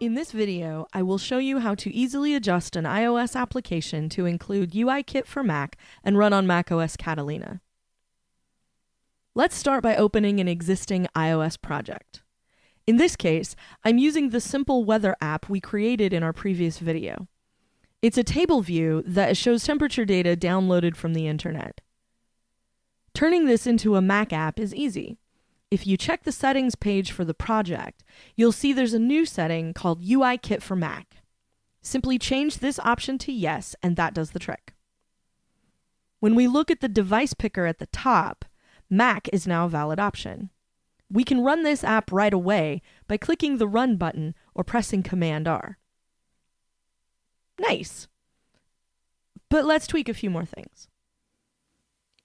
In this video, I will show you how to easily adjust an iOS application to include UIKit for Mac and run on macOS Catalina. Let's start by opening an existing iOS project. In this case, I'm using the simple weather app we created in our previous video. It's a table view that shows temperature data downloaded from the internet. Turning this into a Mac app is easy. If you check the settings page for the project, you'll see there's a new setting called UI Kit for Mac. Simply change this option to yes, and that does the trick. When we look at the device picker at the top, Mac is now a valid option. We can run this app right away by clicking the Run button or pressing Command R. Nice! But let's tweak a few more things.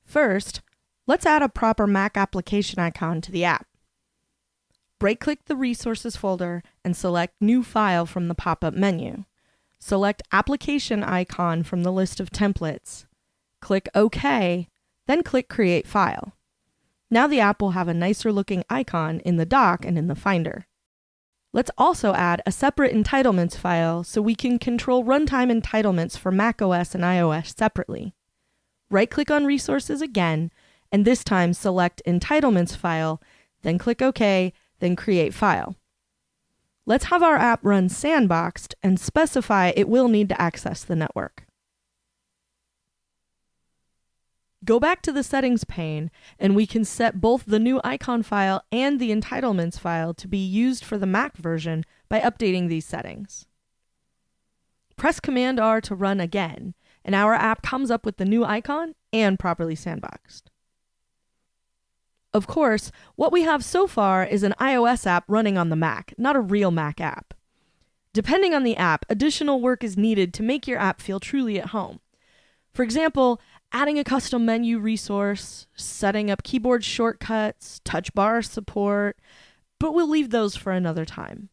First, let's add a proper Mac application icon to the app. Right-click the Resources folder and select New File from the pop-up menu. Select Application icon from the list of templates. Click OK, then click Create File. Now the app will have a nicer looking icon in the dock and in the Finder. Let's also add a separate entitlements file so we can control runtime entitlements for macOS and iOS separately. Right-click on Resources again, and this time select Entitlements file, then click OK, then Create File. Let's have our app run sandboxed and specify it will need to access the network. Go back to the settings pane and we can set both the new icon file and the entitlements file to be used for the Mac version by updating these settings. Press Command R to run again, and our app comes up with the new icon and properly sandboxed. Of course, what we have so far is an iOS app running on the Mac, not a real Mac app. Depending on the app, additional work is needed to make your app feel truly at home. For example, adding a custom menu resource, setting up keyboard shortcuts, touch bar support, but we'll leave those for another time.